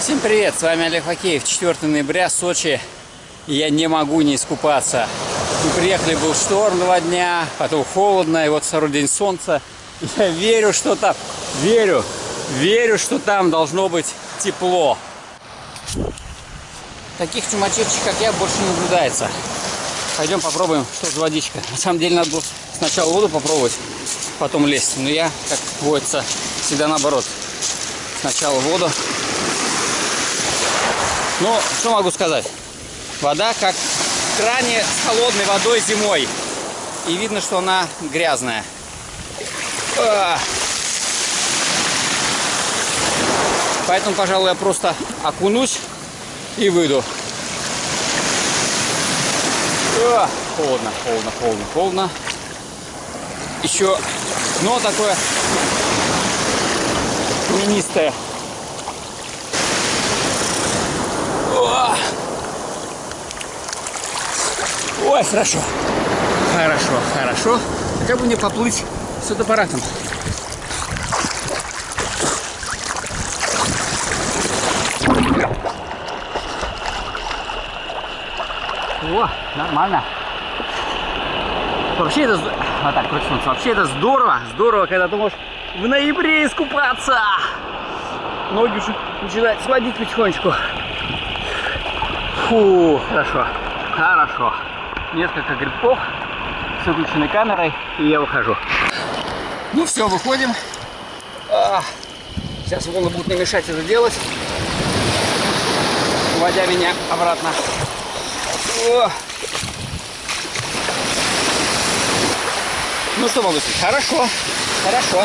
Всем привет, с вами Олег Хокеев, 4 ноября, Сочи. Я не могу не искупаться. Мы приехали, был шторм два дня, потом холодно, и вот второй день солнца. Я верю, что там, верю, верю, что там должно быть тепло. Таких чумачевчик, как я, больше не наблюдается. Пойдем попробуем, что за водичка. На самом деле надо было сначала воду попробовать, потом лезть. Но я, как водится, всегда наоборот. Сначала воду. Ну, что могу сказать? Вода как в кране с холодной водой зимой. И видно, что она грязная. А. Поэтому, пожалуй, я просто окунусь и выйду. А, холодно, холодно, холодно, холодно. Еще дно такое каменистое. Ой, хорошо. Хорошо, хорошо. Как бы мне поплыть с фотоаппаратом? О, нормально. Вообще это... Вот так, солнца. Вообще это здорово. Здорово, когда ты можешь в ноябре искупаться. Ноги уже начинают сводить потихонечку. Фу, хорошо. Хорошо. Несколько грибков с выключенной камерой, и я выхожу. Ну все, выходим. А, сейчас волны будут не мешать это делать, уводя меня обратно. О. Ну что могу сказать? Хорошо, хорошо.